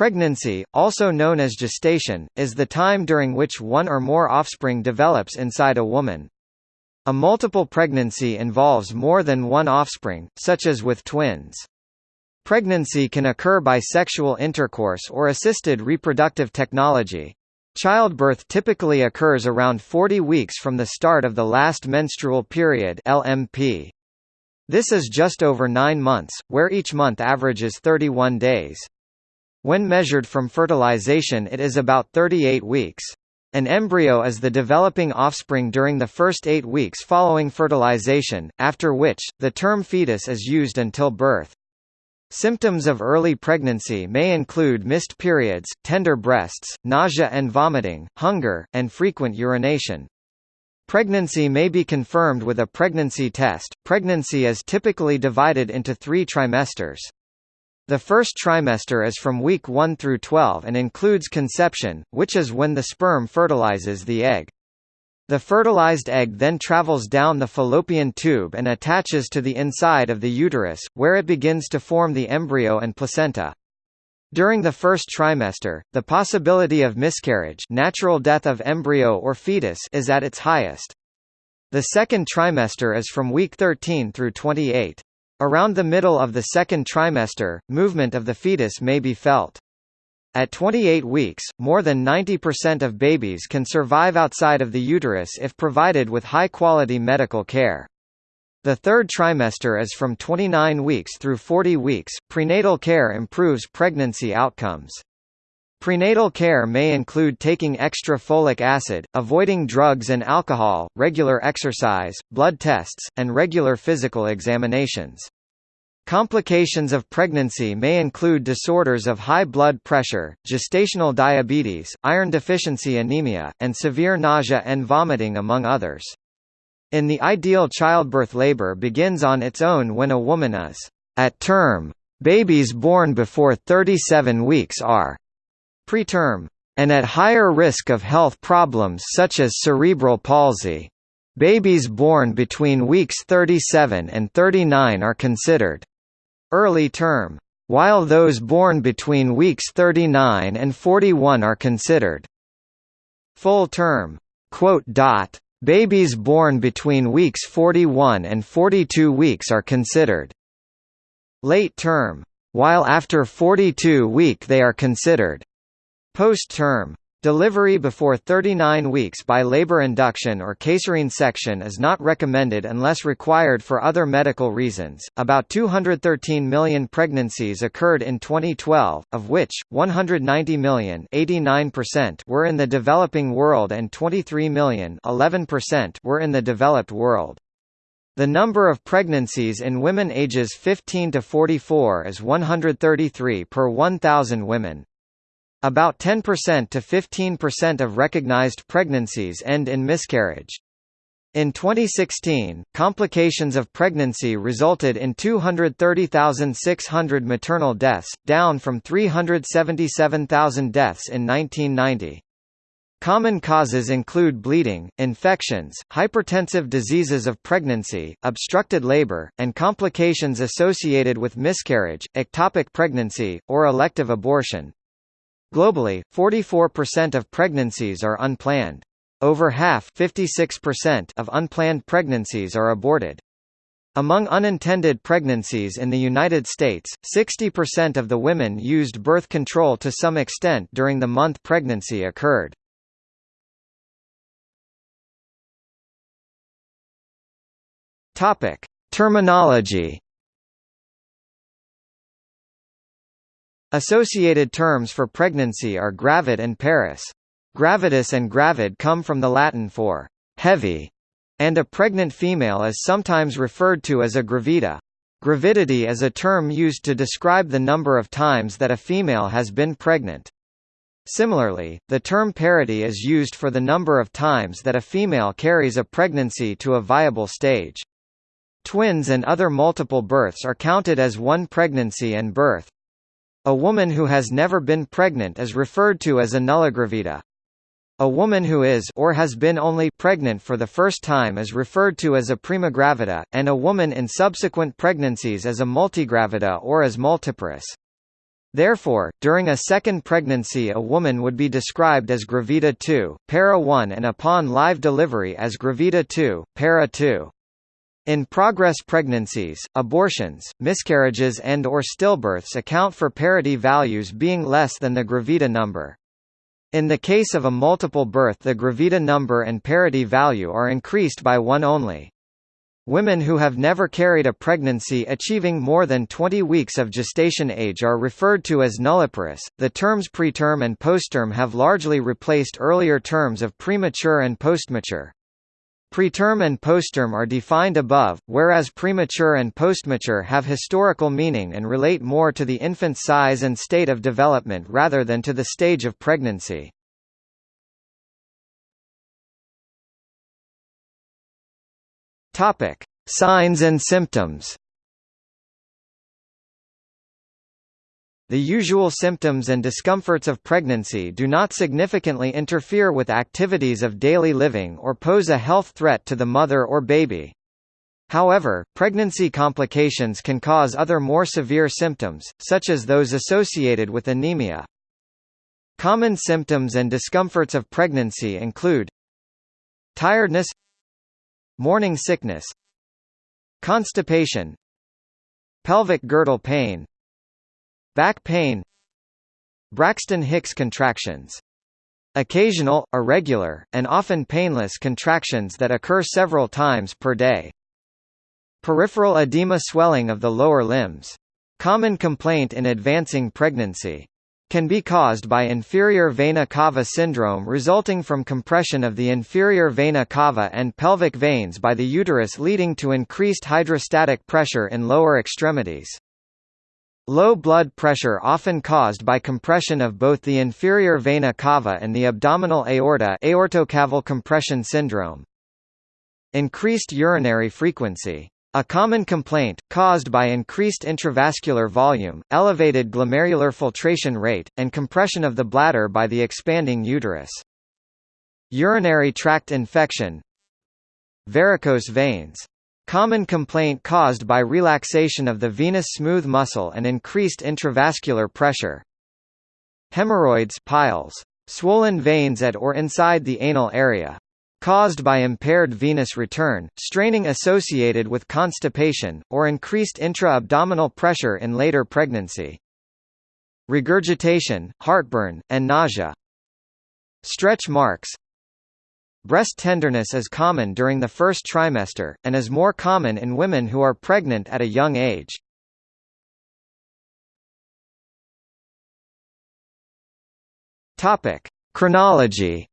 Pregnancy, also known as gestation, is the time during which one or more offspring develops inside a woman. A multiple pregnancy involves more than one offspring, such as with twins. Pregnancy can occur by sexual intercourse or assisted reproductive technology. Childbirth typically occurs around 40 weeks from the start of the last menstrual period LMP. This is just over 9 months, where each month averages 31 days. When measured from fertilization it is about 38 weeks. An embryo is the developing offspring during the first eight weeks following fertilization, after which, the term fetus is used until birth. Symptoms of early pregnancy may include missed periods, tender breasts, nausea and vomiting, hunger, and frequent urination. Pregnancy may be confirmed with a pregnancy test. Pregnancy is typically divided into three trimesters. The first trimester is from week 1 through 12 and includes conception, which is when the sperm fertilizes the egg. The fertilized egg then travels down the fallopian tube and attaches to the inside of the uterus, where it begins to form the embryo and placenta. During the first trimester, the possibility of miscarriage natural death of embryo or fetus is at its highest. The second trimester is from week 13 through 28. Around the middle of the second trimester, movement of the fetus may be felt. At 28 weeks, more than 90% of babies can survive outside of the uterus if provided with high-quality medical care. The third trimester is from 29 weeks through 40 weeks. Prenatal care improves pregnancy outcomes. Prenatal care may include taking extra folic acid, avoiding drugs and alcohol, regular exercise, blood tests, and regular physical examinations. Complications of pregnancy may include disorders of high blood pressure, gestational diabetes, iron deficiency anemia, and severe nausea and vomiting among others. In the ideal childbirth labor begins on its own when a woman is at term. Babies born before 37 weeks are preterm, and at higher risk of health problems such as cerebral palsy. Babies born between weeks 37 and 39 are considered early term, while those born between weeks 39 and 41 are considered full term. Babies born between weeks 41 and 42 weeks are considered late term, while after 42 week they are considered Post-term. Delivery before 39 weeks by labor induction or caesarean section is not recommended unless required for other medical reasons. About 213 million pregnancies occurred in 2012, of which 190 million (89%) were in the developing world and 23 million (11%) were in the developed world. The number of pregnancies in women ages 15 to 44 is 133 per 1,000 women. About 10% to 15% of recognized pregnancies end in miscarriage. In 2016, complications of pregnancy resulted in 230,600 maternal deaths, down from 377,000 deaths in 1990. Common causes include bleeding, infections, hypertensive diseases of pregnancy, obstructed labor, and complications associated with miscarriage, ectopic pregnancy, or elective abortion. Globally, 44% of pregnancies are unplanned. Over half of unplanned pregnancies are aborted. Among unintended pregnancies in the United States, 60% of the women used birth control to some extent during the month pregnancy occurred. Topic: Terminology Associated terms for pregnancy are gravid and parous. Gravidus and gravid come from the Latin for heavy, and a pregnant female is sometimes referred to as a gravida. Gravidity is a term used to describe the number of times that a female has been pregnant. Similarly, the term parity is used for the number of times that a female carries a pregnancy to a viable stage. Twins and other multiple births are counted as one pregnancy and birth. A woman who has never been pregnant is referred to as a nulligravida. A woman who is or has been only pregnant for the first time is referred to as a primigravida, and a woman in subsequent pregnancies as a multigravida or as multiparous. Therefore, during a second pregnancy a woman would be described as gravida 2, para 1 and upon live delivery as gravida 2, para 2. In progress pregnancies, abortions, miscarriages and or stillbirths account for parity values being less than the gravida number. In the case of a multiple birth the gravida number and parity value are increased by one only. Women who have never carried a pregnancy achieving more than 20 weeks of gestation age are referred to as nulliparous. The terms preterm and postterm have largely replaced earlier terms of premature and postmature. Preterm and postterm are defined above, whereas premature and postmature have historical meaning and relate more to the infant's size and state of development rather than to the stage of pregnancy. Signs and symptoms. The usual symptoms and discomforts of pregnancy do not significantly interfere with activities of daily living or pose a health threat to the mother or baby. However, pregnancy complications can cause other more severe symptoms, such as those associated with anemia. Common symptoms and discomforts of pregnancy include tiredness Morning sickness Constipation Pelvic girdle pain Back pain Braxton Hicks contractions Occasional, irregular, and often painless contractions that occur several times per day. Peripheral edema swelling of the lower limbs. Common complaint in advancing pregnancy can be caused by inferior vena cava syndrome resulting from compression of the inferior vena cava and pelvic veins by the uterus leading to increased hydrostatic pressure in lower extremities. Low blood pressure often caused by compression of both the inferior vena cava and the abdominal aorta aortocaval compression syndrome. Increased urinary frequency a common complaint, caused by increased intravascular volume, elevated glomerular filtration rate, and compression of the bladder by the expanding uterus. Urinary tract infection Varicose veins. Common complaint caused by relaxation of the venous smooth muscle and increased intravascular pressure. Hemorrhoids piles. Swollen veins at or inside the anal area caused by impaired venous return, straining associated with constipation, or increased intra-abdominal pressure in later pregnancy. Regurgitation, heartburn, and nausea. Stretch marks Breast tenderness is common during the first trimester, and is more common in women who are pregnant at a young age. Chronology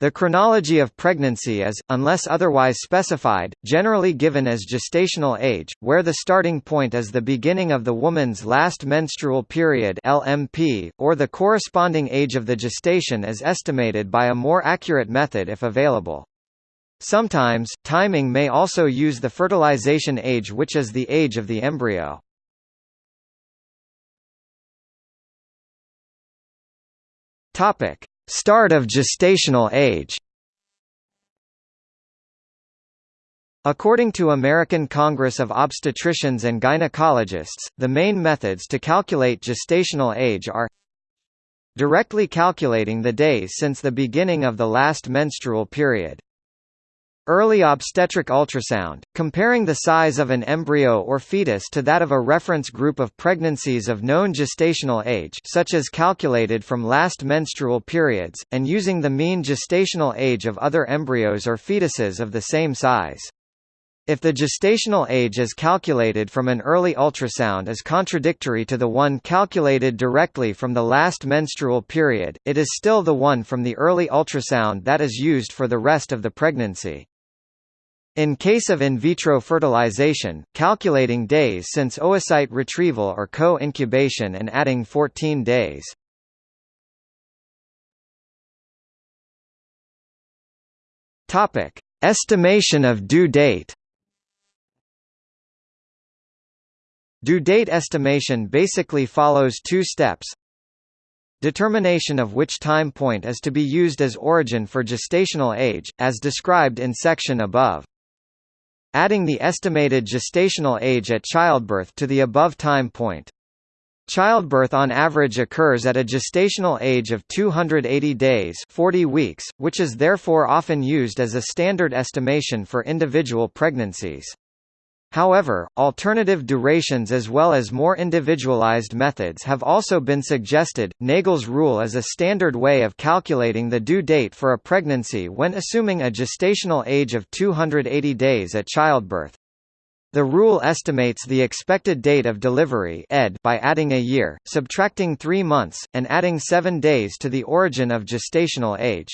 The chronology of pregnancy is, unless otherwise specified, generally given as gestational age, where the starting point is the beginning of the woman's last menstrual period LMP, or the corresponding age of the gestation is estimated by a more accurate method if available. Sometimes, timing may also use the fertilization age which is the age of the embryo. Topic. Start of gestational age. According to American Congress of Obstetricians and Gynecologists, the main methods to calculate gestational age are Directly calculating the days since the beginning of the last menstrual period Early obstetric ultrasound, comparing the size of an embryo or fetus to that of a reference group of pregnancies of known gestational age such as calculated from last menstrual periods, and using the mean gestational age of other embryos or fetuses of the same size. If the gestational age is calculated from an early ultrasound is contradictory to the one calculated directly from the last menstrual period, it is still the one from the early ultrasound that is used for the rest of the pregnancy. In case of in vitro fertilization, calculating days since oocyte retrieval or co-incubation and adding 14 days. Topic: Estimation of due date. Due date estimation basically follows two steps. Determination of which time point is to be used as origin for gestational age, as described in section above. Adding the estimated gestational age at childbirth to the above time point. Childbirth on average occurs at a gestational age of 280 days 40 weeks, which is therefore often used as a standard estimation for individual pregnancies. However, alternative durations as well as more individualized methods have also been suggested. Naegele's rule is a standard way of calculating the due date for a pregnancy when assuming a gestational age of 280 days at childbirth. The rule estimates the expected date of delivery ED by adding a year, subtracting three months, and adding seven days to the origin of gestational age.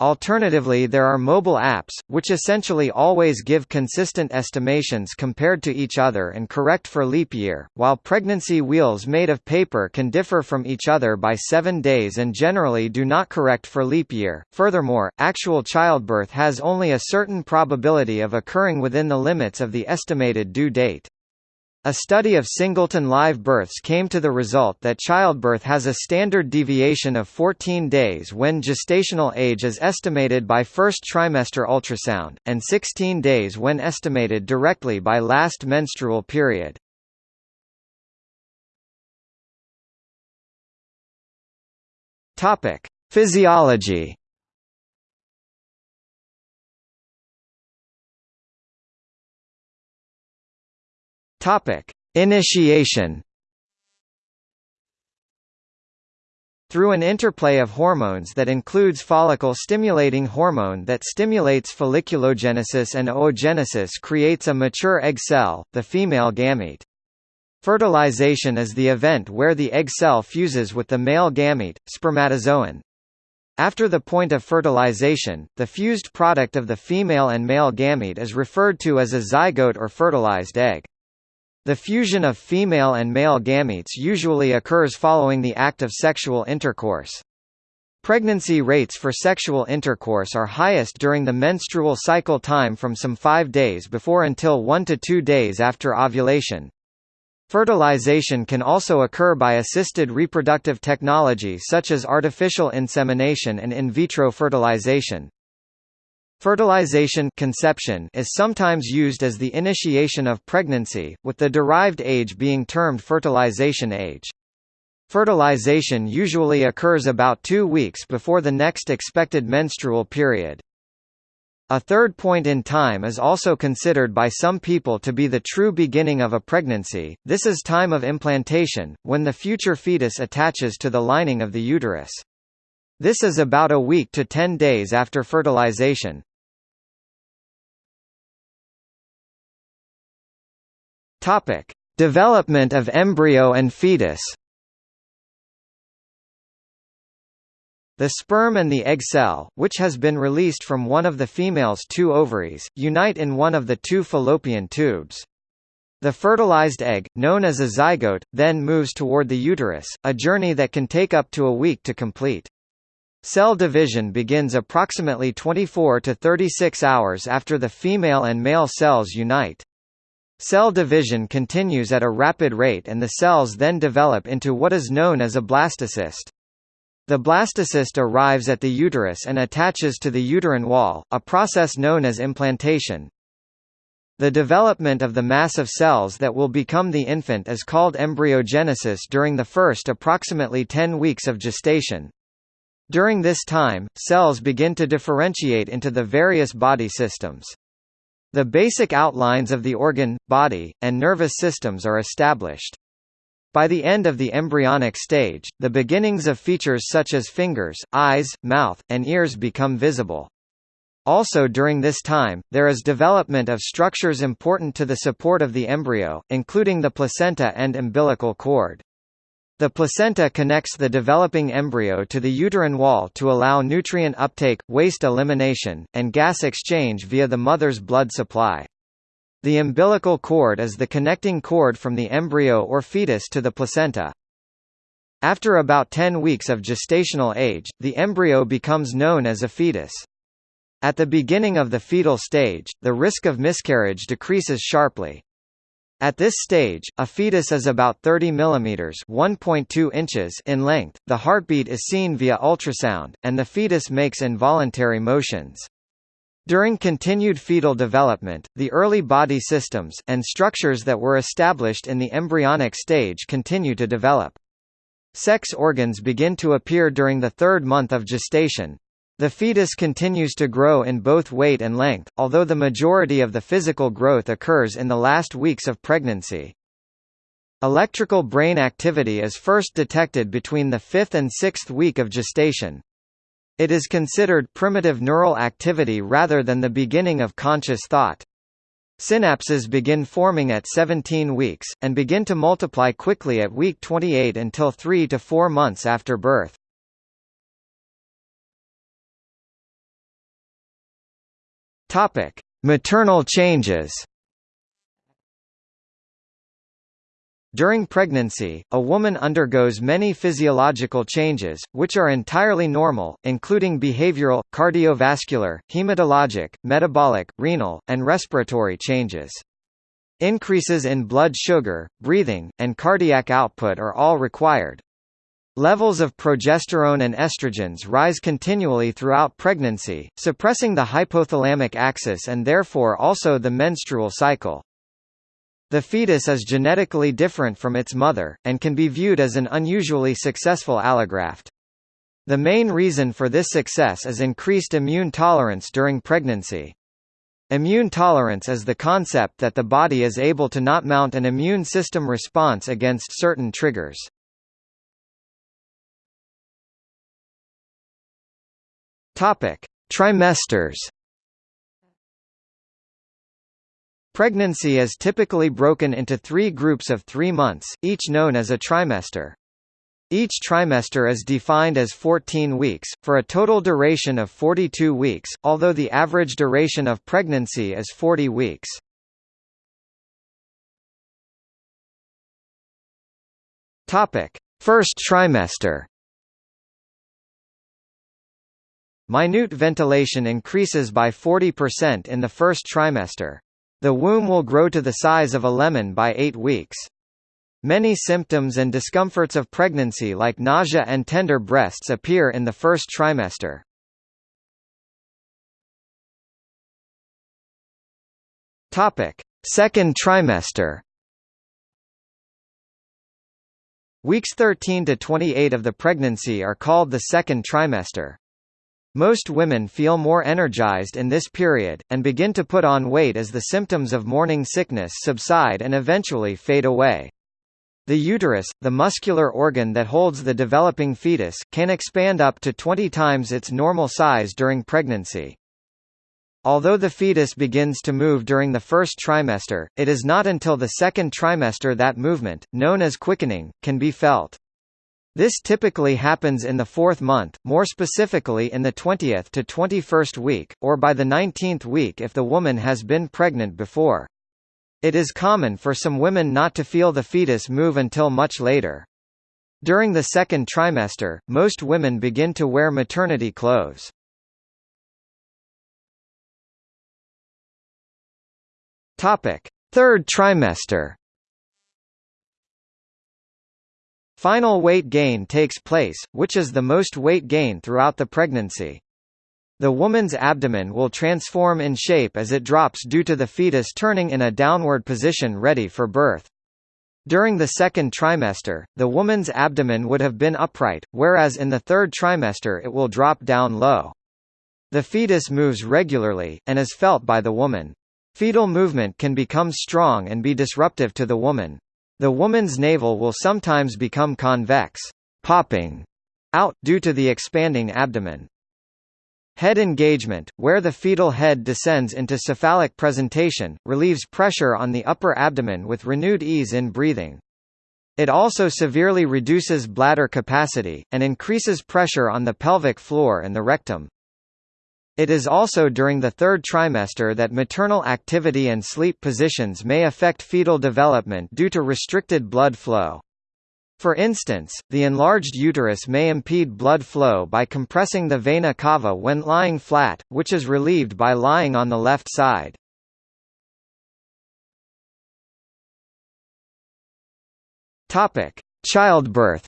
Alternatively there are mobile apps, which essentially always give consistent estimations compared to each other and correct for leap year, while pregnancy wheels made of paper can differ from each other by seven days and generally do not correct for leap year. Furthermore, actual childbirth has only a certain probability of occurring within the limits of the estimated due date. A study of singleton live births came to the result that childbirth has a standard deviation of 14 days when gestational age is estimated by first trimester ultrasound, and 16 days when estimated directly by last menstrual period. Physiology. Topic: Initiation. Through an interplay of hormones that includes follicle-stimulating hormone that stimulates folliculogenesis and oogenesis creates a mature egg cell, the female gamete. Fertilization is the event where the egg cell fuses with the male gamete, spermatozoon. After the point of fertilization, the fused product of the female and male gamete is referred to as a zygote or fertilized egg. The fusion of female and male gametes usually occurs following the act of sexual intercourse. Pregnancy rates for sexual intercourse are highest during the menstrual cycle time from some 5 days before until 1 to 2 days after ovulation. Fertilization can also occur by assisted reproductive technology such as artificial insemination and in vitro fertilization. Fertilization conception is sometimes used as the initiation of pregnancy, with the derived age being termed fertilization age. Fertilization usually occurs about two weeks before the next expected menstrual period. A third point in time is also considered by some people to be the true beginning of a pregnancy, this is time of implantation, when the future fetus attaches to the lining of the uterus. This is about a week to 10 days after fertilization. Topic: Development of embryo and fetus. The sperm and the egg cell, which has been released from one of the female's two ovaries, unite in one of the two fallopian tubes. The fertilized egg, known as a zygote, then moves toward the uterus, a journey that can take up to a week to complete. Cell division begins approximately 24 to 36 hours after the female and male cells unite. Cell division continues at a rapid rate and the cells then develop into what is known as a blastocyst. The blastocyst arrives at the uterus and attaches to the uterine wall, a process known as implantation. The development of the mass of cells that will become the infant is called embryogenesis during the first approximately 10 weeks of gestation. During this time, cells begin to differentiate into the various body systems. The basic outlines of the organ, body, and nervous systems are established. By the end of the embryonic stage, the beginnings of features such as fingers, eyes, mouth, and ears become visible. Also during this time, there is development of structures important to the support of the embryo, including the placenta and umbilical cord. The placenta connects the developing embryo to the uterine wall to allow nutrient uptake, waste elimination, and gas exchange via the mother's blood supply. The umbilical cord is the connecting cord from the embryo or fetus to the placenta. After about 10 weeks of gestational age, the embryo becomes known as a fetus. At the beginning of the fetal stage, the risk of miscarriage decreases sharply. At this stage, a fetus is about 30 mm (1.2 inches) in length. The heartbeat is seen via ultrasound, and the fetus makes involuntary motions. During continued fetal development, the early body systems and structures that were established in the embryonic stage continue to develop. Sex organs begin to appear during the third month of gestation. The fetus continues to grow in both weight and length, although the majority of the physical growth occurs in the last weeks of pregnancy. Electrical brain activity is first detected between the fifth and sixth week of gestation. It is considered primitive neural activity rather than the beginning of conscious thought. Synapses begin forming at 17 weeks, and begin to multiply quickly at week 28 until 3 to 4 months after birth. Maternal changes During pregnancy, a woman undergoes many physiological changes, which are entirely normal, including behavioral, cardiovascular, hematologic, metabolic, renal, and respiratory changes. Increases in blood sugar, breathing, and cardiac output are all required. Levels of progesterone and estrogens rise continually throughout pregnancy, suppressing the hypothalamic axis and therefore also the menstrual cycle. The fetus is genetically different from its mother, and can be viewed as an unusually successful allograft. The main reason for this success is increased immune tolerance during pregnancy. Immune tolerance is the concept that the body is able to not mount an immune system response against certain triggers. Topic: Trimesters Pregnancy is typically broken into three groups of three months, each known as a trimester. Each trimester is defined as 14 weeks, for a total duration of 42 weeks, although the average duration of pregnancy is 40 weeks. First trimester Minute ventilation increases by 40% in the first trimester. The womb will grow to the size of a lemon by 8 weeks. Many symptoms and discomforts of pregnancy like nausea and tender breasts appear in the first trimester. Topic: Second trimester. Weeks 13 to 28 of the pregnancy are called the second trimester. Most women feel more energized in this period, and begin to put on weight as the symptoms of morning sickness subside and eventually fade away. The uterus, the muscular organ that holds the developing fetus, can expand up to 20 times its normal size during pregnancy. Although the fetus begins to move during the first trimester, it is not until the second trimester that movement, known as quickening, can be felt. This typically happens in the fourth month, more specifically in the 20th to 21st week, or by the 19th week if the woman has been pregnant before. It is common for some women not to feel the fetus move until much later. During the second trimester, most women begin to wear maternity clothes. Third trimester Final weight gain takes place, which is the most weight gain throughout the pregnancy. The woman's abdomen will transform in shape as it drops due to the fetus turning in a downward position ready for birth. During the second trimester, the woman's abdomen would have been upright, whereas in the third trimester it will drop down low. The fetus moves regularly, and is felt by the woman. Fetal movement can become strong and be disruptive to the woman. The woman's navel will sometimes become convex, popping out, due to the expanding abdomen. Head engagement, where the fetal head descends into cephalic presentation, relieves pressure on the upper abdomen with renewed ease in breathing. It also severely reduces bladder capacity, and increases pressure on the pelvic floor and the rectum. It is also during the third trimester that maternal activity and sleep positions may affect fetal development due to restricted blood flow. For instance, the enlarged uterus may impede blood flow by compressing the vena cava when lying flat, which is relieved by lying on the left side. Childbirth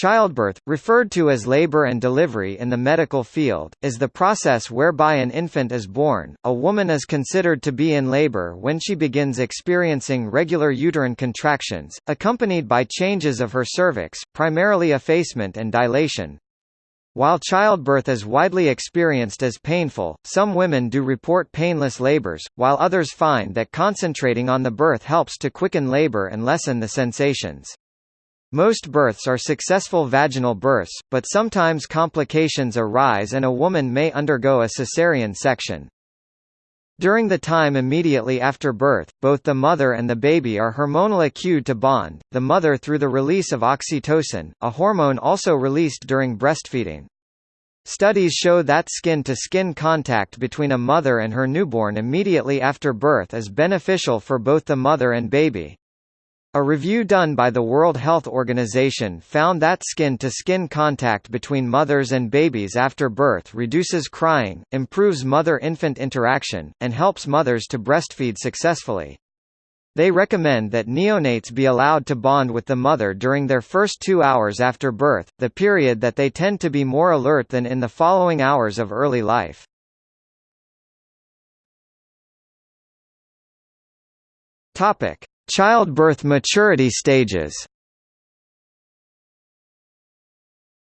Childbirth, referred to as labor and delivery in the medical field, is the process whereby an infant is born. A woman is considered to be in labor when she begins experiencing regular uterine contractions, accompanied by changes of her cervix, primarily effacement and dilation. While childbirth is widely experienced as painful, some women do report painless labors, while others find that concentrating on the birth helps to quicken labor and lessen the sensations. Most births are successful vaginal births, but sometimes complications arise and a woman may undergo a cesarean section. During the time immediately after birth, both the mother and the baby are hormonally cued to bond, the mother through the release of oxytocin, a hormone also released during breastfeeding. Studies show that skin-to-skin -skin contact between a mother and her newborn immediately after birth is beneficial for both the mother and baby. A review done by the World Health Organization found that skin-to-skin -skin contact between mothers and babies after birth reduces crying, improves mother-infant interaction, and helps mothers to breastfeed successfully. They recommend that neonates be allowed to bond with the mother during their first two hours after birth, the period that they tend to be more alert than in the following hours of early life. Topic: Childbirth maturity stages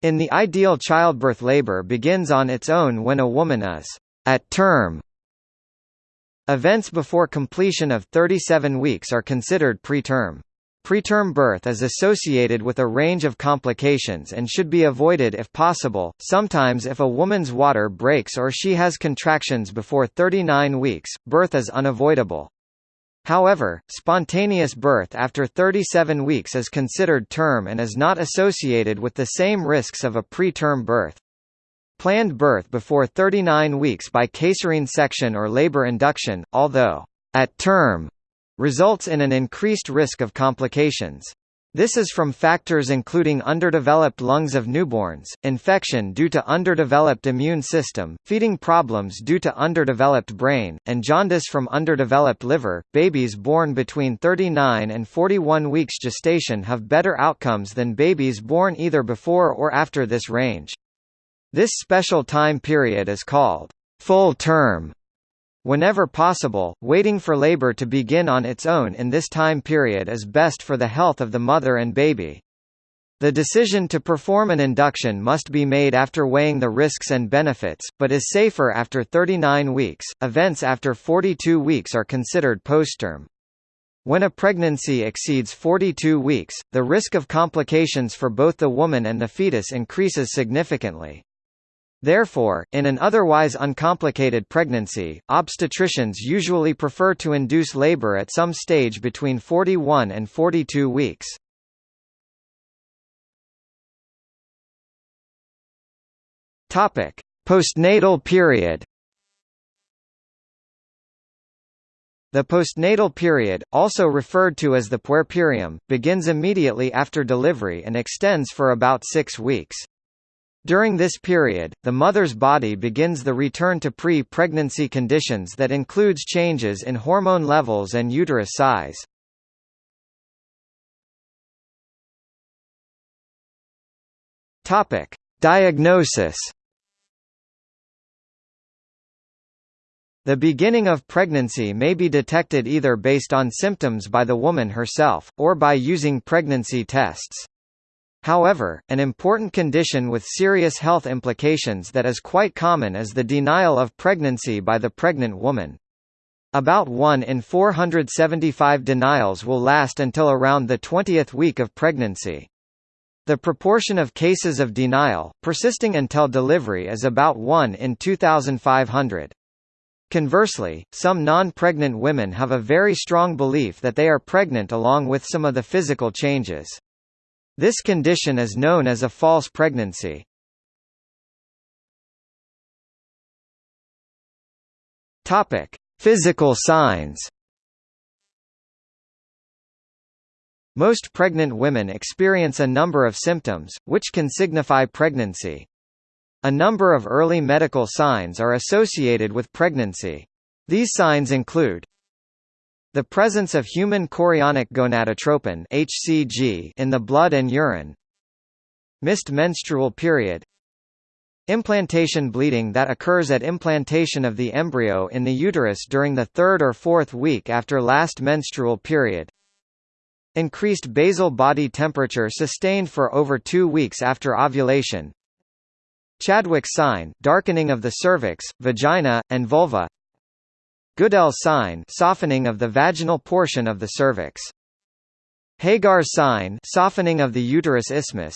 In the ideal childbirth labor begins on its own when a woman is at term. Events before completion of 37 weeks are considered preterm. Preterm birth is associated with a range of complications and should be avoided if possible. Sometimes if a woman's water breaks or she has contractions before 39 weeks, birth is unavoidable. However, spontaneous birth after 37 weeks is considered term and is not associated with the same risks of a preterm birth. Planned birth before 39 weeks by caesarean section or labor induction, although at term, results in an increased risk of complications. This is from factors including underdeveloped lungs of newborns, infection due to underdeveloped immune system, feeding problems due to underdeveloped brain, and jaundice from underdeveloped liver. Babies born between 39 and 41 weeks gestation have better outcomes than babies born either before or after this range. This special time period is called full term Whenever possible, waiting for labor to begin on its own in this time period is best for the health of the mother and baby. The decision to perform an induction must be made after weighing the risks and benefits, but is safer after 39 weeks. Events after 42 weeks are considered postterm. When a pregnancy exceeds 42 weeks, the risk of complications for both the woman and the fetus increases significantly. Therefore, in an otherwise uncomplicated pregnancy, obstetricians usually prefer to induce labor at some stage between 41 and 42 weeks. Topic: Postnatal period. The postnatal period, also referred to as the puerperium, begins immediately after delivery and extends for about six weeks. During this period, the mother's body begins the return to pre-pregnancy conditions that includes changes in hormone levels and uterus size. Topic: Diagnosis. The beginning of pregnancy may be detected either based on symptoms by the woman herself, or by using pregnancy tests. However, an important condition with serious health implications that is quite common is the denial of pregnancy by the pregnant woman. About 1 in 475 denials will last until around the 20th week of pregnancy. The proportion of cases of denial, persisting until delivery is about 1 in 2,500. Conversely, some non-pregnant women have a very strong belief that they are pregnant along with some of the physical changes. This condition is known as a false pregnancy. Topic: Physical signs. Most pregnant women experience a number of symptoms, which can signify pregnancy. A number of early medical signs are associated with pregnancy. These signs include the presence of human chorionic gonadotropin (HCG) in the blood and urine. missed menstrual period Implantation bleeding that occurs at implantation of the embryo in the uterus during the third or fourth week after last menstrual period. Increased basal body temperature sustained for over two weeks after ovulation. Chadwick sign darkening of the cervix, vagina, and vulva. Goodell sign softening of the vaginal portion of the cervix. Hegar sign softening of the uterus isthmus.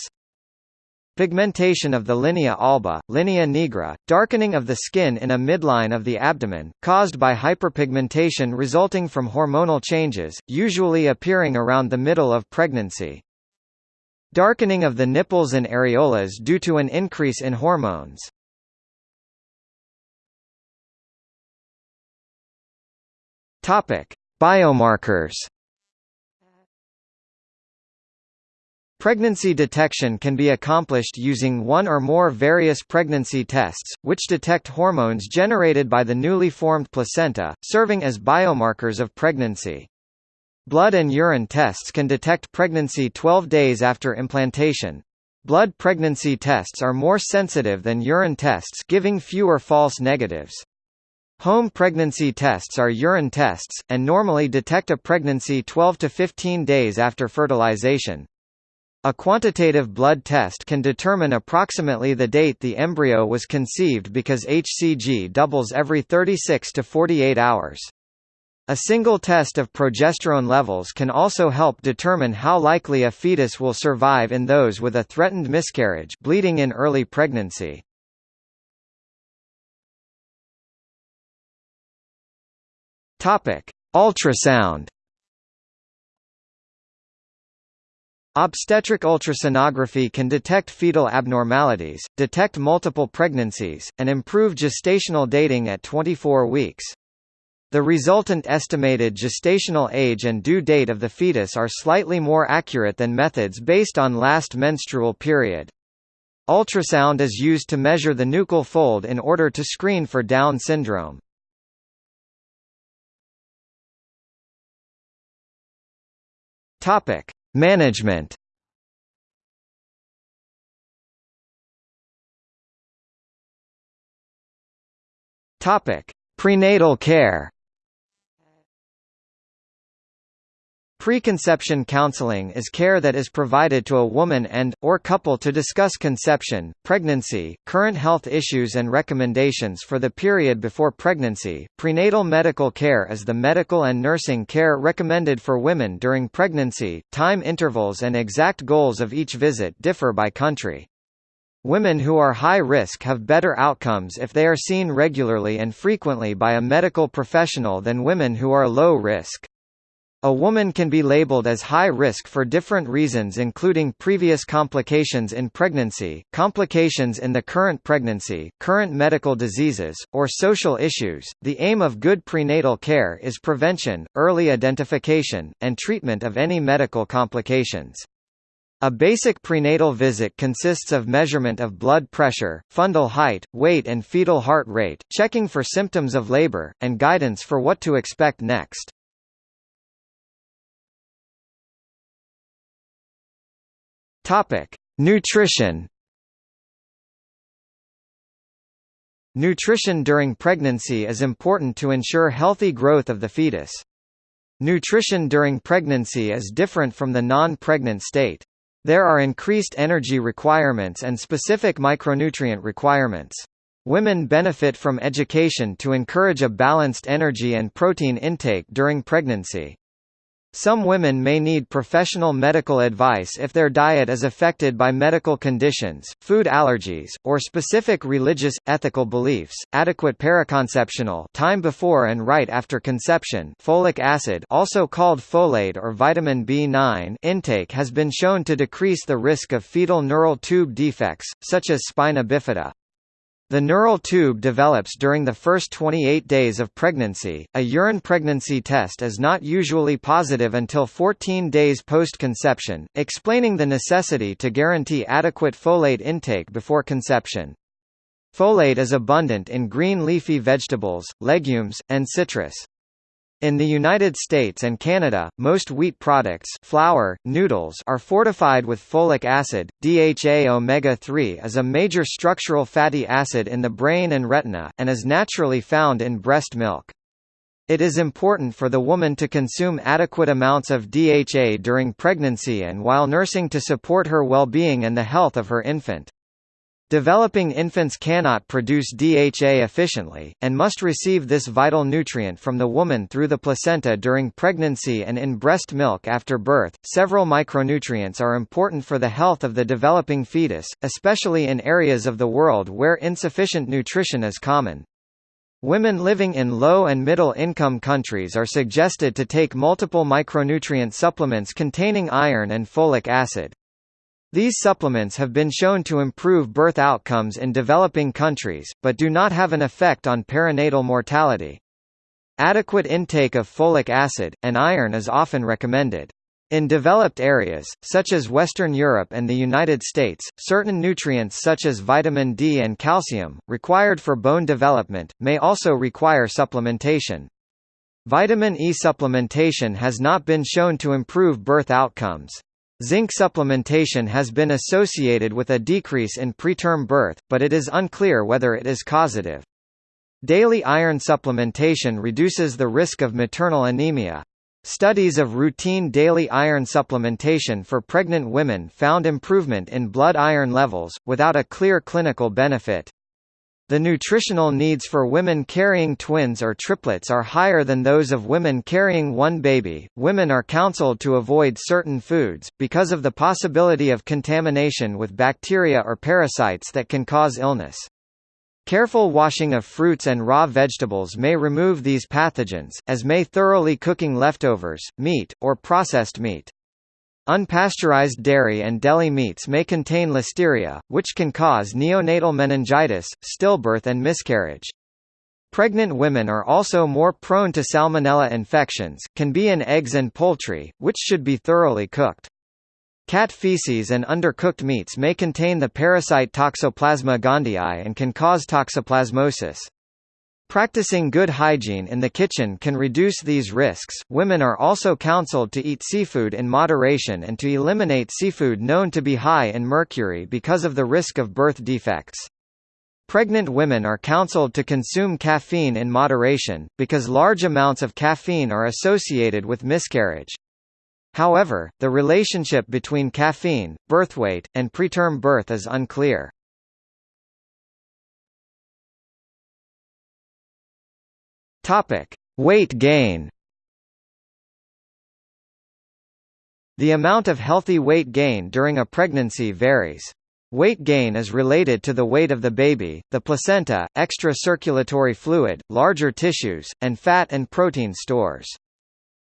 Pigmentation of the linea alba, linea nigra, darkening of the skin in a midline of the abdomen, caused by hyperpigmentation resulting from hormonal changes, usually appearing around the middle of pregnancy. Darkening of the nipples and areolas due to an increase in hormones. Topic: Biomarkers Pregnancy detection can be accomplished using one or more various pregnancy tests, which detect hormones generated by the newly formed placenta, serving as biomarkers of pregnancy. Blood and urine tests can detect pregnancy 12 days after implantation. Blood pregnancy tests are more sensitive than urine tests giving fewer false negatives. Home pregnancy tests are urine tests, and normally detect a pregnancy 12 to 15 days after fertilization. A quantitative blood test can determine approximately the date the embryo was conceived because HCG doubles every 36 to 48 hours. A single test of progesterone levels can also help determine how likely a fetus will survive in those with a threatened miscarriage bleeding in early pregnancy. Ultrasound Obstetric ultrasonography can detect fetal abnormalities, detect multiple pregnancies, and improve gestational dating at 24 weeks. The resultant estimated gestational age and due date of the fetus are slightly more accurate than methods based on last menstrual period. Ultrasound is used to measure the nuchal fold in order to screen for Down syndrome. Topic: Management. Topic: Prenatal care. Preconception counseling is care that is provided to a woman and, or couple to discuss conception, pregnancy, current health issues and recommendations for the period before pregnancy. Prenatal medical care is the medical and nursing care recommended for women during pregnancy. Time intervals and exact goals of each visit differ by country. Women who are high risk have better outcomes if they are seen regularly and frequently by a medical professional than women who are low risk. A woman can be labeled as high risk for different reasons including previous complications in pregnancy, complications in the current pregnancy, current medical diseases, or social issues. The aim of good prenatal care is prevention, early identification, and treatment of any medical complications. A basic prenatal visit consists of measurement of blood pressure, fundal height, weight and fetal heart rate, checking for symptoms of labor, and guidance for what to expect next. Topic: Nutrition. Nutrition during pregnancy is important to ensure healthy growth of the fetus. Nutrition during pregnancy is different from the non-pregnant state. There are increased energy requirements and specific micronutrient requirements. Women benefit from education to encourage a balanced energy and protein intake during pregnancy. Some women may need professional medical advice if their diet is affected by medical conditions, food allergies, or specific religious, ethical beliefs. Adequate periconceptional time before and right after conception folic acid also called folate or vitamin B9 intake has been shown to decrease the risk of fetal neural tube defects, such as spina bifida. The neural tube develops during the first 28 days of pregnancy. A urine pregnancy test is not usually positive until 14 days post-conception, explaining the necessity to guarantee adequate folate intake before conception. Folate is abundant in green leafy vegetables, legumes, and citrus. In the United States and Canada, most wheat products flour, noodles are fortified with folic acid. DHA omega-3 is a major structural fatty acid in the brain and retina, and is naturally found in breast milk. It is important for the woman to consume adequate amounts of DHA during pregnancy and while nursing to support her well-being and the health of her infant. Developing infants cannot produce DHA efficiently, and must receive this vital nutrient from the woman through the placenta during pregnancy and in breast milk after birth. Several micronutrients are important for the health of the developing fetus, especially in areas of the world where insufficient nutrition is common. Women living in low and middle income countries are suggested to take multiple micronutrient supplements containing iron and folic acid. These supplements have been shown to improve birth outcomes in developing countries, but do not have an effect on perinatal mortality. Adequate intake of folic acid, and iron is often recommended. In developed areas, such as Western Europe and the United States, certain nutrients such as vitamin D and calcium, required for bone development, may also require supplementation. Vitamin E supplementation has not been shown to improve birth outcomes. Zinc supplementation has been associated with a decrease in preterm birth, but it is unclear whether it is causative. Daily iron supplementation reduces the risk of maternal anemia. Studies of routine daily iron supplementation for pregnant women found improvement in blood iron levels, without a clear clinical benefit. The nutritional needs for women carrying twins or triplets are higher than those of women carrying one baby. Women are counseled to avoid certain foods, because of the possibility of contamination with bacteria or parasites that can cause illness. Careful washing of fruits and raw vegetables may remove these pathogens, as may thoroughly cooking leftovers, meat, or processed meat. Unpasteurized dairy and deli meats may contain listeria, which can cause neonatal meningitis, stillbirth and miscarriage. Pregnant women are also more prone to salmonella infections, can be in eggs and poultry, which should be thoroughly cooked. Cat feces and undercooked meats may contain the parasite Toxoplasma gondii and can cause toxoplasmosis. Practicing good hygiene in the kitchen can reduce these risks. Women are also counseled to eat seafood in moderation and to eliminate seafood known to be high in mercury because of the risk of birth defects. Pregnant women are counseled to consume caffeine in moderation, because large amounts of caffeine are associated with miscarriage. However, the relationship between caffeine, birthweight, and preterm birth is unclear. Topic: Weight gain. The amount of healthy weight gain during a pregnancy varies. Weight gain is related to the weight of the baby, the placenta, extra circulatory fluid, larger tissues, and fat and protein stores.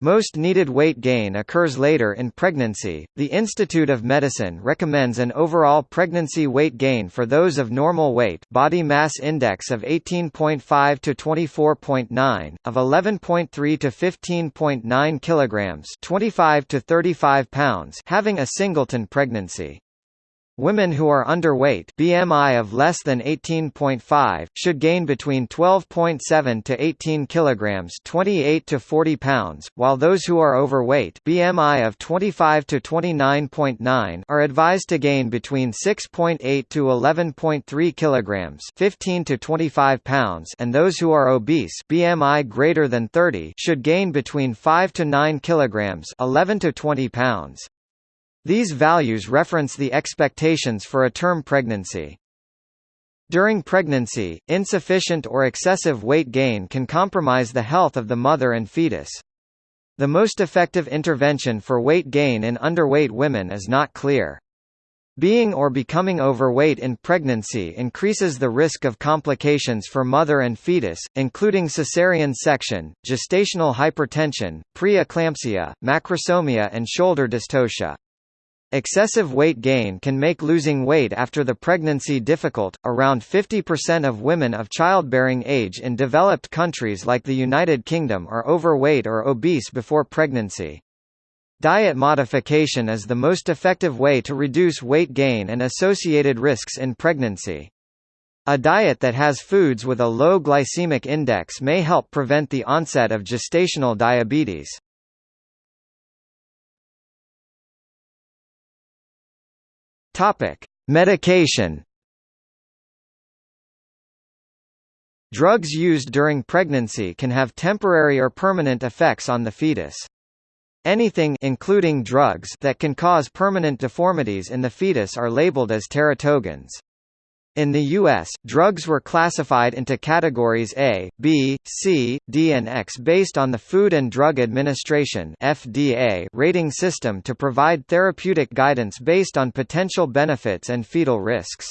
Most needed weight gain occurs later in pregnancy. The Institute of Medicine recommends an overall pregnancy weight gain for those of normal weight, body mass index of 18.5 to 24.9, of 11.3 to 15.9 kilograms, 25 to 35 pounds, having a singleton pregnancy. Women who are underweight BMI of less than 18.5 should gain between 12.7 to 18 kilograms 28 to 40 pounds, while those who are overweight BMI of 25 to 29.9 are advised to gain between 6.8 to 11.3 kilograms 15 to 25 pounds and those who are obese BMI greater than 30 should gain between 5 to 9 kilograms 11 to 20 pounds. These values reference the expectations for a term pregnancy. During pregnancy, insufficient or excessive weight gain can compromise the health of the mother and fetus. The most effective intervention for weight gain in underweight women is not clear. Being or becoming overweight in pregnancy increases the risk of complications for mother and fetus, including cesarean section, gestational hypertension, preeclampsia, macrosomia and shoulder dystocia. Excessive weight gain can make losing weight after the pregnancy difficult. Around 50% of women of childbearing age in developed countries like the United Kingdom are overweight or obese before pregnancy. Diet modification is the most effective way to reduce weight gain and associated risks in pregnancy. A diet that has foods with a low glycemic index may help prevent the onset of gestational diabetes. Topic: Medication. Drugs used during pregnancy can have temporary or permanent effects on the fetus. Anything including drugs that can cause permanent deformities in the fetus are labeled as teratogens. In the U.S., drugs were classified into categories A, B, C, D and X based on the Food and Drug Administration FDA rating system to provide therapeutic guidance based on potential benefits and fetal risks.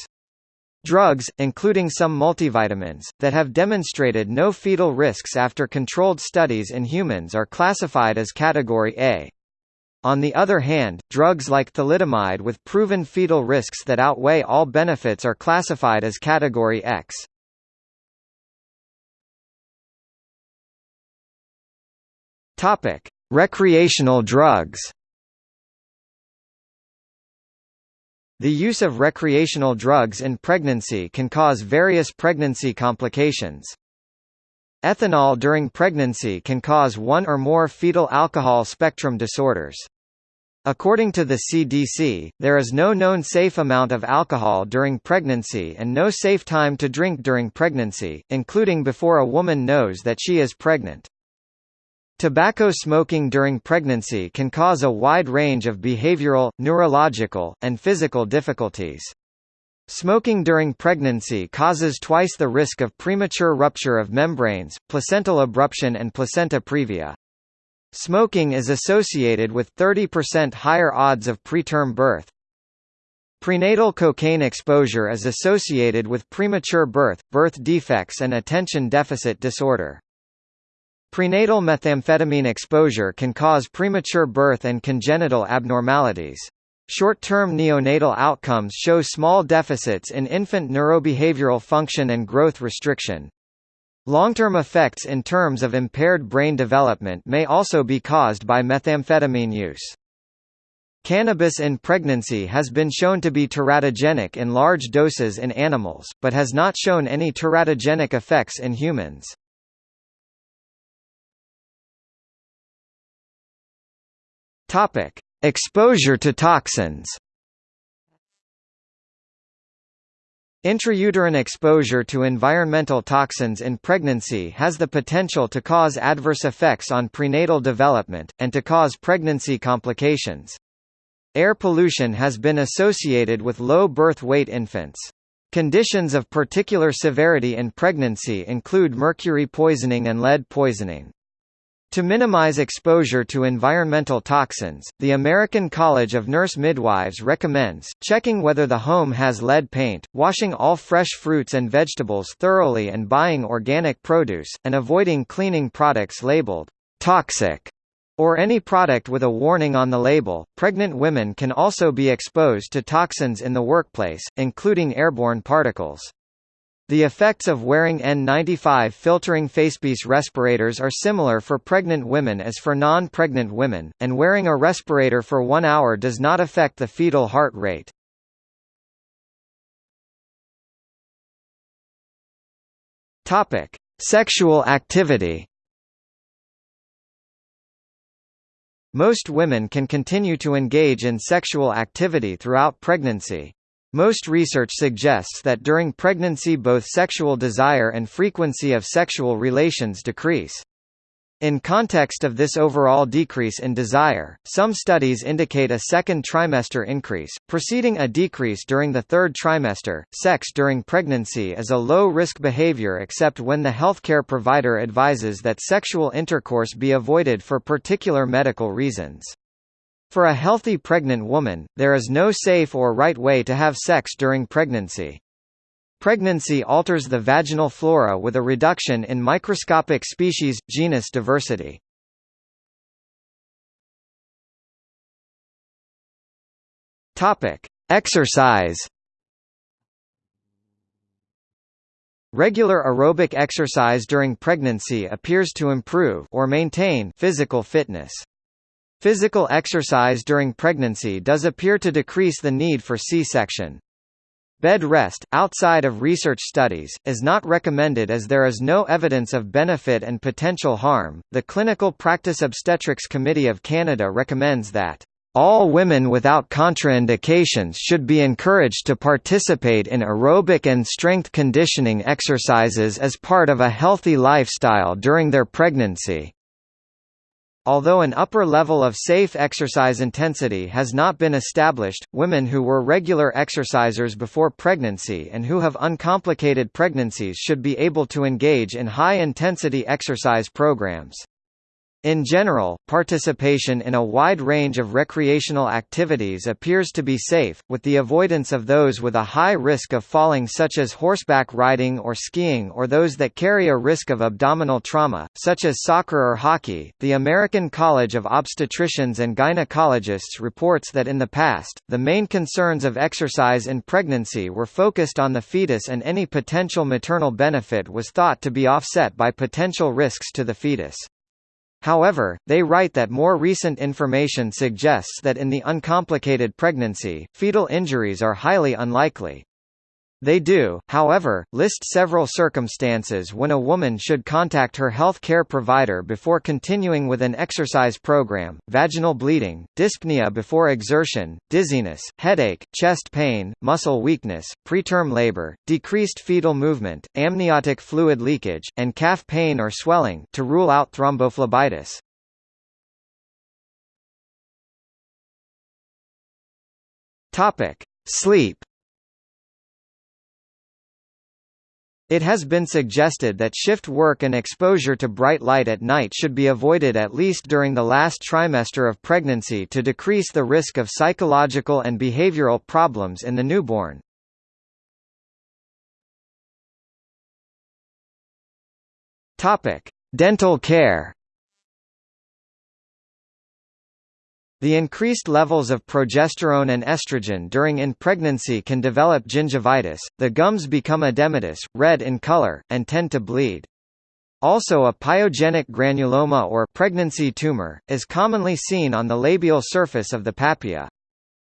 Drugs, including some multivitamins, that have demonstrated no fetal risks after controlled studies in humans are classified as Category A. On the other hand, drugs like thalidomide with proven fetal risks that outweigh all benefits are classified as Category X. Topic: Recreational drugs. The use of recreational drugs in pregnancy can cause various pregnancy complications. Ethanol during pregnancy can cause one or more fetal alcohol spectrum disorders. According to the CDC, there is no known safe amount of alcohol during pregnancy and no safe time to drink during pregnancy, including before a woman knows that she is pregnant. Tobacco smoking during pregnancy can cause a wide range of behavioral, neurological, and physical difficulties. Smoking during pregnancy causes twice the risk of premature rupture of membranes, placental abruption and placenta previa. Smoking is associated with 30% higher odds of preterm birth. Prenatal cocaine exposure is associated with premature birth, birth defects and attention deficit disorder. Prenatal methamphetamine exposure can cause premature birth and congenital abnormalities. Short-term neonatal outcomes show small deficits in infant neurobehavioral function and growth restriction, Long-term effects in terms of impaired brain development may also be caused by methamphetamine use. Cannabis in pregnancy has been shown to be teratogenic in large doses in animals, but has not shown any teratogenic effects in humans. Exposure to toxins. Intrauterine exposure to environmental toxins in pregnancy has the potential to cause adverse effects on prenatal development, and to cause pregnancy complications. Air pollution has been associated with low birth weight infants. Conditions of particular severity in pregnancy include mercury poisoning and lead poisoning. To minimize exposure to environmental toxins, the American College of Nurse Midwives recommends, checking whether the home has lead paint, washing all fresh fruits and vegetables thoroughly and buying organic produce, and avoiding cleaning products labeled toxic or any product with a warning on the label. Pregnant women can also be exposed to toxins in the workplace, including airborne particles. The effects of wearing N95 filtering facepiece respirators are similar for pregnant women as for non-pregnant women, and wearing a respirator for one hour does not affect the fetal heart rate. Topic: Sexual activity. Most women can continue to engage in sexual activity throughout pregnancy. Most research suggests that during pregnancy both sexual desire and frequency of sexual relations decrease. In context of this overall decrease in desire, some studies indicate a second trimester increase, preceding a decrease during the third trimester. Sex during pregnancy is a low risk behavior except when the healthcare provider advises that sexual intercourse be avoided for particular medical reasons. For a healthy pregnant woman, there is no safe or right way to have sex during pregnancy. Pregnancy alters the vaginal flora with a reduction in microscopic species genus diversity. Exercise. Regular aerobic exercise during pregnancy appears to improve or maintain physical fitness. Physical exercise during pregnancy does appear to decrease the need for C-section. Bed rest, outside of research studies, is not recommended as there is no evidence of benefit and potential harm. The Clinical Practice Obstetrics Committee of Canada recommends that all women without contraindications should be encouraged to participate in aerobic and strength conditioning exercises as part of a healthy lifestyle during their pregnancy. Although an upper level of safe exercise intensity has not been established, women who were regular exercisers before pregnancy and who have uncomplicated pregnancies should be able to engage in high-intensity exercise programs. In general, participation in a wide range of recreational activities appears to be safe, with the avoidance of those with a high risk of falling such as horseback riding or skiing or those that carry a risk of abdominal trauma, such as soccer or hockey. The American College of Obstetricians and Gynecologists reports that in the past, the main concerns of exercise in pregnancy were focused on the fetus and any potential maternal benefit was thought to be offset by potential risks to the fetus. However, they write that more recent information suggests that in the uncomplicated pregnancy, fetal injuries are highly unlikely. They do, however, list several circumstances when a woman should contact her health care provider before continuing with an exercise program, vaginal bleeding, dyspnea before exertion, dizziness, headache, chest pain, muscle weakness, preterm labor, decreased fetal movement, amniotic fluid leakage, and calf pain or swelling to rule out thrombophlebitis. Sleep It has been suggested that shift work and exposure to bright light at night should be avoided at least during the last trimester of pregnancy to decrease the risk of psychological and behavioral problems in the newborn. Dental care The increased levels of progesterone and estrogen during in pregnancy can develop gingivitis, the gums become edematous, red in color, and tend to bleed. Also a pyogenic granuloma or pregnancy tumor, is commonly seen on the labial surface of the papilla.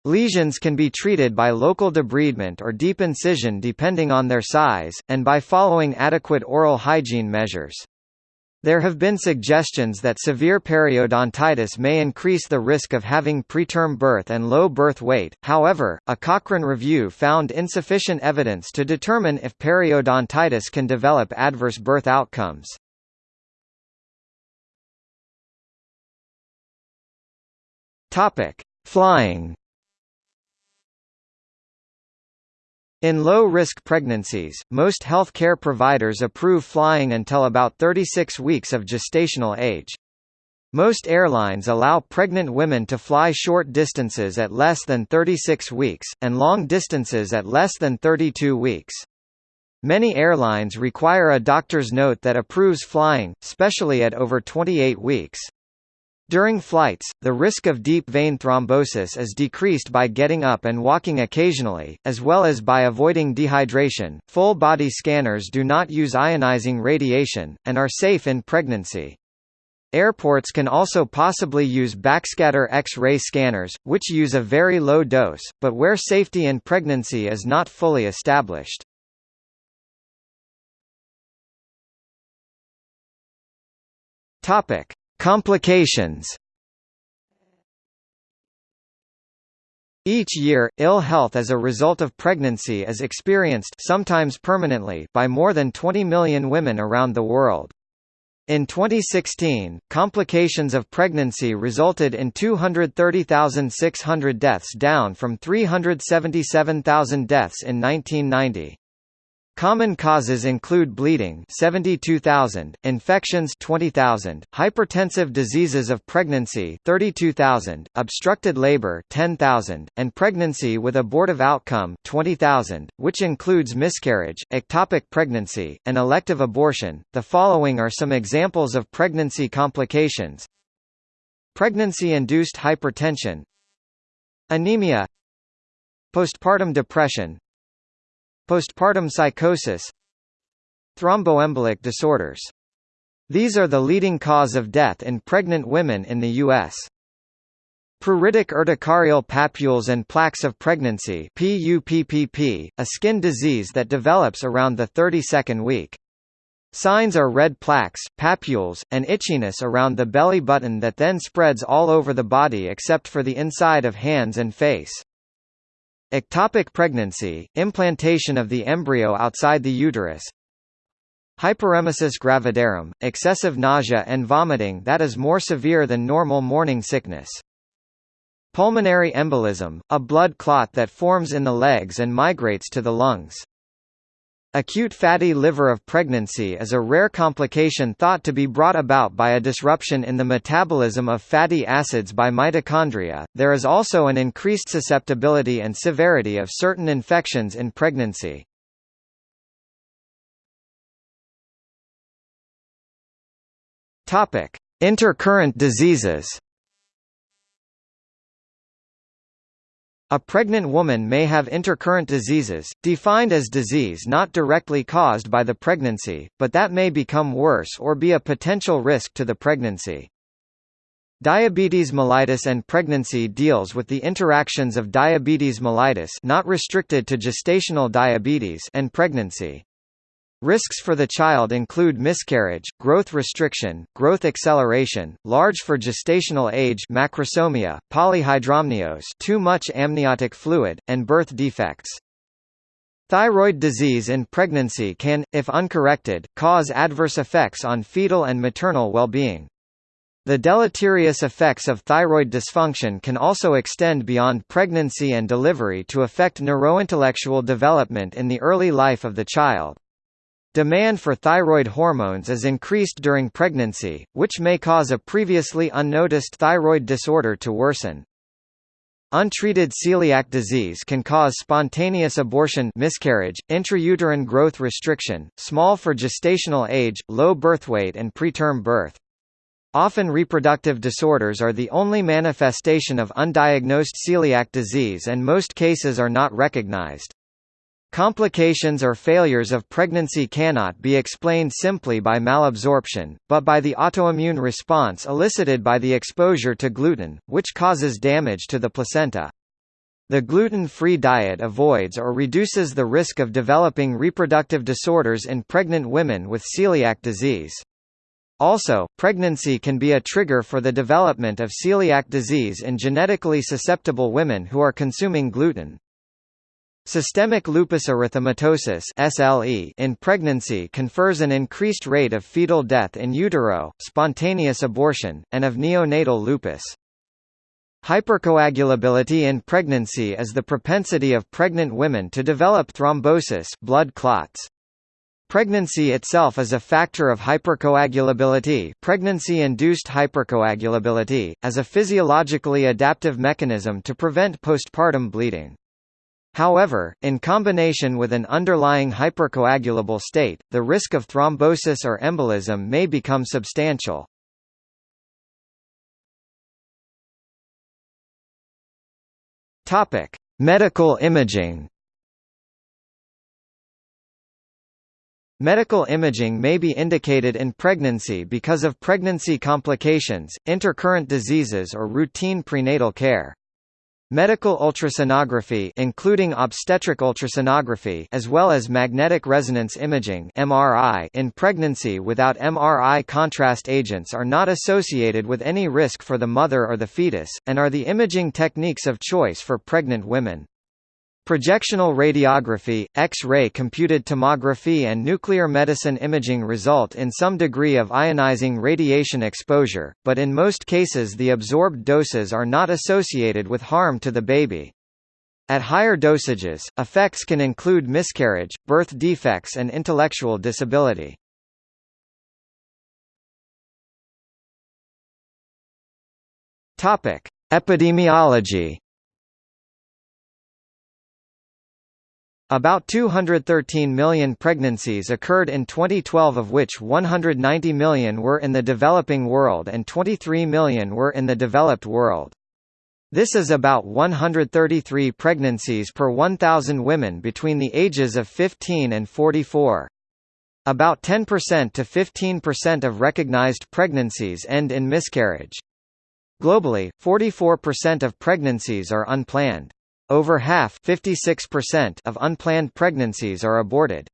Lesions can be treated by local debridement or deep incision depending on their size, and by following adequate oral hygiene measures. There have been suggestions that severe periodontitis may increase the risk of having preterm birth and low birth weight, however, a Cochrane review found insufficient evidence to determine if periodontitis can develop adverse birth outcomes. Flying In low-risk pregnancies, most health care providers approve flying until about 36 weeks of gestational age. Most airlines allow pregnant women to fly short distances at less than 36 weeks, and long distances at less than 32 weeks. Many airlines require a doctor's note that approves flying, especially at over 28 weeks. During flights, the risk of deep vein thrombosis is decreased by getting up and walking occasionally, as well as by avoiding dehydration. Full body scanners do not use ionizing radiation, and are safe in pregnancy. Airports can also possibly use backscatter X-ray scanners, which use a very low dose, but where safety in pregnancy is not fully established. Topic: Complications Each year, ill health as a result of pregnancy is experienced sometimes permanently by more than 20 million women around the world. In 2016, complications of pregnancy resulted in 230,600 deaths down from 377,000 deaths in 1990. Common causes include bleeding 72,000, infections 20,000, hypertensive diseases of pregnancy 32,000, obstructed labor 10,000, and pregnancy with abortive outcome 20,000, which includes miscarriage, ectopic pregnancy, and elective abortion. The following are some examples of pregnancy complications. Pregnancy-induced hypertension Anemia Postpartum depression Postpartum psychosis Thromboembolic disorders. These are the leading cause of death in pregnant women in the U.S. Pruritic urticarial papules and plaques of pregnancy PUPPP, a skin disease that develops around the 32nd week. Signs are red plaques, papules, and itchiness around the belly button that then spreads all over the body except for the inside of hands and face. Ectopic pregnancy, implantation of the embryo outside the uterus. Hyperemesis gravidarum, excessive nausea and vomiting that is more severe than normal morning sickness. Pulmonary embolism, a blood clot that forms in the legs and migrates to the lungs. Acute fatty liver of pregnancy is a rare complication thought to be brought about by a disruption in the metabolism of fatty acids by mitochondria. There is also an increased susceptibility and severity of certain infections in pregnancy. Topic: Intercurrent diseases. A pregnant woman may have intercurrent diseases, defined as disease not directly caused by the pregnancy, but that may become worse or be a potential risk to the pregnancy. Diabetes mellitus and pregnancy deals with the interactions of diabetes mellitus not restricted to gestational diabetes and pregnancy. Risks for the child include miscarriage, growth restriction, growth acceleration, large for gestational age macrosomia, polyhydramnios too much amniotic fluid, and birth defects. Thyroid disease in pregnancy can, if uncorrected, cause adverse effects on fetal and maternal well-being. The deleterious effects of thyroid dysfunction can also extend beyond pregnancy and delivery to affect neurointellectual development in the early life of the child. Demand for thyroid hormones is increased during pregnancy, which may cause a previously unnoticed thyroid disorder to worsen. Untreated celiac disease can cause spontaneous abortion miscarriage, intrauterine growth restriction, small for gestational age, low birth weight and preterm birth. Often reproductive disorders are the only manifestation of undiagnosed celiac disease and most cases are not recognized. Complications or failures of pregnancy cannot be explained simply by malabsorption, but by the autoimmune response elicited by the exposure to gluten, which causes damage to the placenta. The gluten-free diet avoids or reduces the risk of developing reproductive disorders in pregnant women with celiac disease. Also, pregnancy can be a trigger for the development of celiac disease in genetically susceptible women who are consuming gluten. Systemic lupus erythematosus (SLE) in pregnancy confers an increased rate of fetal death in utero, spontaneous abortion, and of neonatal lupus. Hypercoagulability in pregnancy is the propensity of pregnant women to develop thrombosis blood clots. Pregnancy itself is a factor of hypercoagulability pregnancy-induced hypercoagulability, as a physiologically adaptive mechanism to prevent postpartum bleeding. However, in combination with an underlying hypercoagulable state, the risk of thrombosis or embolism may become substantial. Topic: Medical imaging. Medical imaging may be indicated in pregnancy because of pregnancy complications, intercurrent diseases or routine prenatal care. Medical ultrasonography including obstetric ultrasonography as well as magnetic resonance imaging MRI in pregnancy without MRI contrast agents are not associated with any risk for the mother or the fetus, and are the imaging techniques of choice for pregnant women. Projectional radiography, X-ray computed tomography and nuclear medicine imaging result in some degree of ionizing radiation exposure, but in most cases the absorbed doses are not associated with harm to the baby. At higher dosages, effects can include miscarriage, birth defects and intellectual disability. Epidemiology About 213 million pregnancies occurred in 2012 of which 190 million were in the developing world and 23 million were in the developed world. This is about 133 pregnancies per 1,000 women between the ages of 15 and 44. About 10% to 15% of recognized pregnancies end in miscarriage. Globally, 44% of pregnancies are unplanned. Over half of unplanned pregnancies are aborted.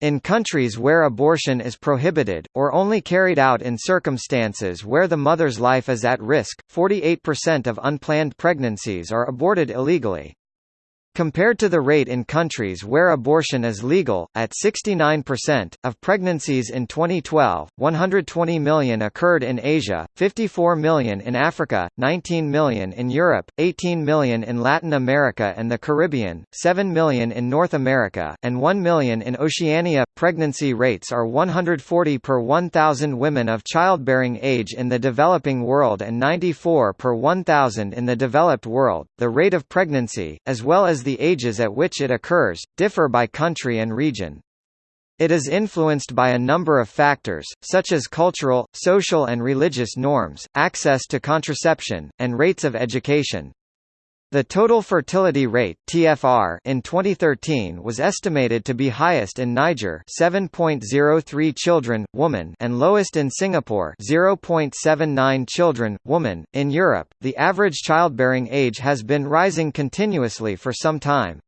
In countries where abortion is prohibited, or only carried out in circumstances where the mother's life is at risk, 48% of unplanned pregnancies are aborted illegally. Compared to the rate in countries where abortion is legal, at 69%, of pregnancies in 2012, 120 million occurred in Asia, 54 million in Africa, 19 million in Europe, 18 million in Latin America and the Caribbean, 7 million in North America, and 1 million in Oceania. Pregnancy rates are 140 per 1,000 women of childbearing age in the developing world and 94 per 1,000 in the developed world. The rate of pregnancy, as well as the ages at which it occurs, differ by country and region. It is influenced by a number of factors, such as cultural, social and religious norms, access to contraception, and rates of education. The total fertility rate (TFR) in 2013 was estimated to be highest in Niger, 7.03 children woman, and lowest in Singapore, 0.79 children woman. In Europe, the average childbearing age has been rising continuously for some time.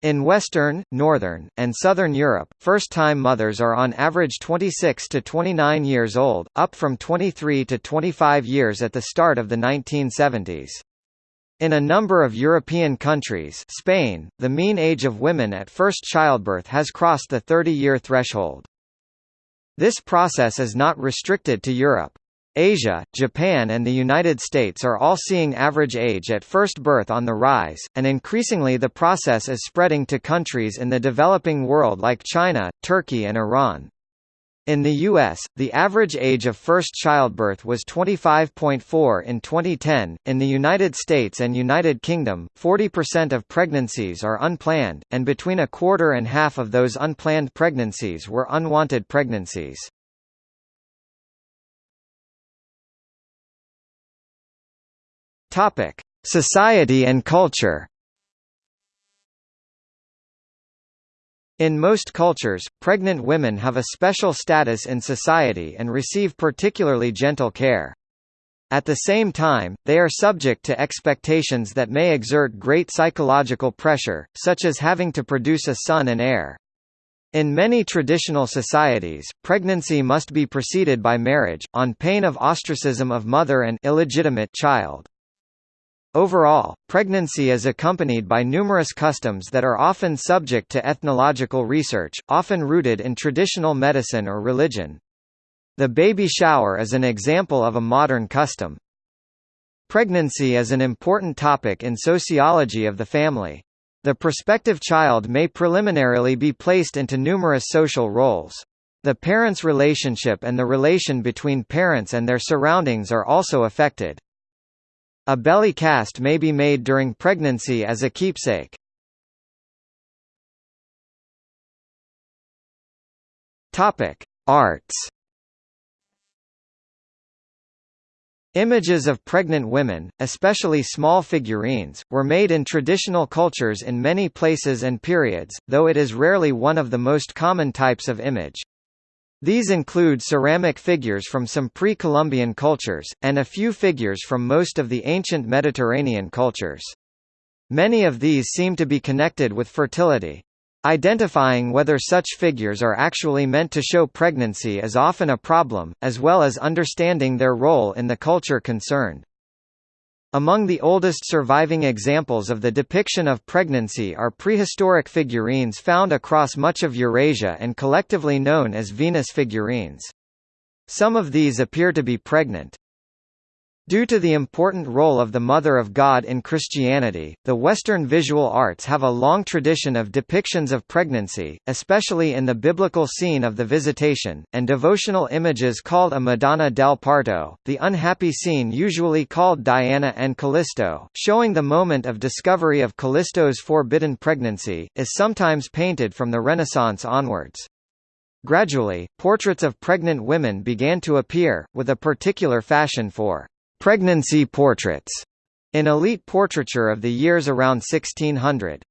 In Western, Northern, and Southern Europe, first-time mothers are on average 26 to 29 years old, up from 23 to 25 years at the start of the 1970s. In a number of European countries Spain, the mean age of women at first childbirth has crossed the 30-year threshold. This process is not restricted to Europe. Asia, Japan and the United States are all seeing average age at first birth on the rise, and increasingly the process is spreading to countries in the developing world like China, Turkey and Iran. In the U.S., the average age of first childbirth was 25.4 in 2010. In the United States and United Kingdom, 40% of pregnancies are unplanned, and between a quarter and half of those unplanned pregnancies were unwanted pregnancies. Topic: Society and culture. In most cultures, pregnant women have a special status in society and receive particularly gentle care. At the same time, they are subject to expectations that may exert great psychological pressure, such as having to produce a son and heir. In many traditional societies, pregnancy must be preceded by marriage, on pain of ostracism of mother and illegitimate child. Overall, pregnancy is accompanied by numerous customs that are often subject to ethnological research, often rooted in traditional medicine or religion. The baby shower is an example of a modern custom. Pregnancy is an important topic in sociology of the family. The prospective child may preliminarily be placed into numerous social roles. The parents' relationship and the relation between parents and their surroundings are also affected. A belly cast may be made during pregnancy as a keepsake. Topic: Arts. Images of pregnant women, especially small figurines, were made in traditional cultures in many places and periods, though it is rarely one of the most common types of image. These include ceramic figures from some pre-Columbian cultures, and a few figures from most of the ancient Mediterranean cultures. Many of these seem to be connected with fertility. Identifying whether such figures are actually meant to show pregnancy is often a problem, as well as understanding their role in the culture concerned. Among the oldest surviving examples of the depiction of pregnancy are prehistoric figurines found across much of Eurasia and collectively known as Venus figurines. Some of these appear to be pregnant. Due to the important role of the Mother of God in Christianity, the Western visual arts have a long tradition of depictions of pregnancy, especially in the biblical scene of the Visitation, and devotional images called a Madonna del Parto, the unhappy scene usually called Diana and Callisto, showing the moment of discovery of Callisto's forbidden pregnancy, is sometimes painted from the Renaissance onwards. Gradually, portraits of pregnant women began to appear, with a particular fashion for pregnancy portraits in elite portraiture of the years around 1600.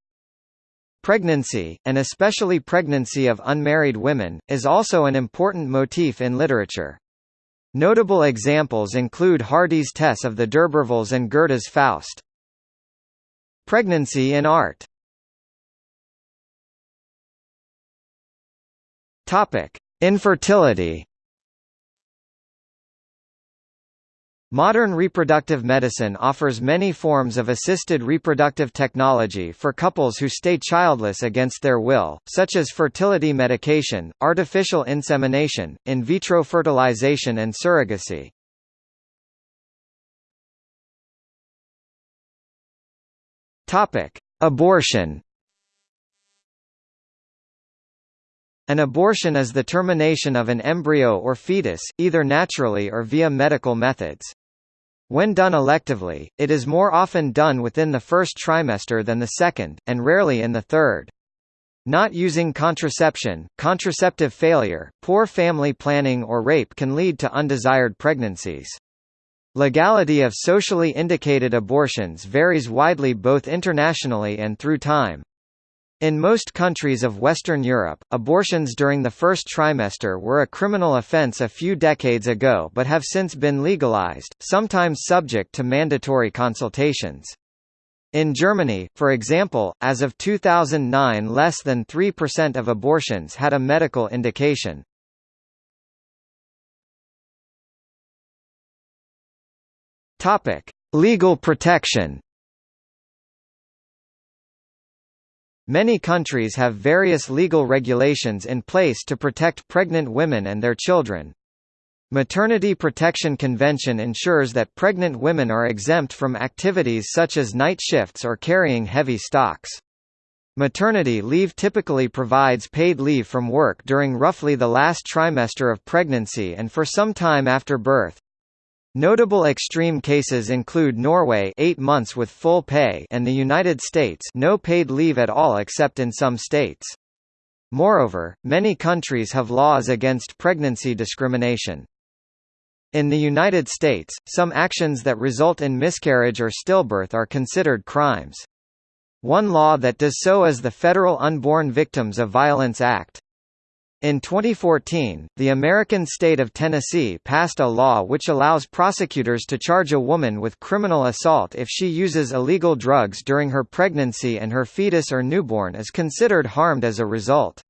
Pregnancy, and especially pregnancy of unmarried women, is also an important motif in literature. Notable examples include Hardy's Tess of the D'Urbervilles and Goethe's Faust. Pregnancy in art Infertility. Modern reproductive medicine offers many forms of assisted reproductive technology for couples who stay childless against their will, such as fertility medication, artificial insemination, in vitro fertilization and surrogacy. Abortion. An abortion is the termination of an embryo or fetus, either naturally or via medical methods. When done electively, it is more often done within the first trimester than the second, and rarely in the third. Not using contraception, contraceptive failure, poor family planning or rape can lead to undesired pregnancies. Legality of socially indicated abortions varies widely both internationally and through time. In most countries of Western Europe, abortions during the first trimester were a criminal offence a few decades ago but have since been legalized, sometimes subject to mandatory consultations. In Germany, for example, as of 2009 less than 3% of abortions had a medical indication. Legal protection Many countries have various legal regulations in place to protect pregnant women and their children. Maternity Protection Convention ensures that pregnant women are exempt from activities such as night shifts or carrying heavy stocks. Maternity leave typically provides paid leave from work during roughly the last trimester of pregnancy and for some time after birth. Notable extreme cases include Norway 8 months with full pay and the United States no paid leave at all except in some states. Moreover, many countries have laws against pregnancy discrimination. In the United States, some actions that result in miscarriage or stillbirth are considered crimes. One law that does so is the Federal Unborn Victims of Violence Act. In 2014, the American state of Tennessee passed a law which allows prosecutors to charge a woman with criminal assault if she uses illegal drugs during her pregnancy and her fetus or newborn is considered harmed as a result.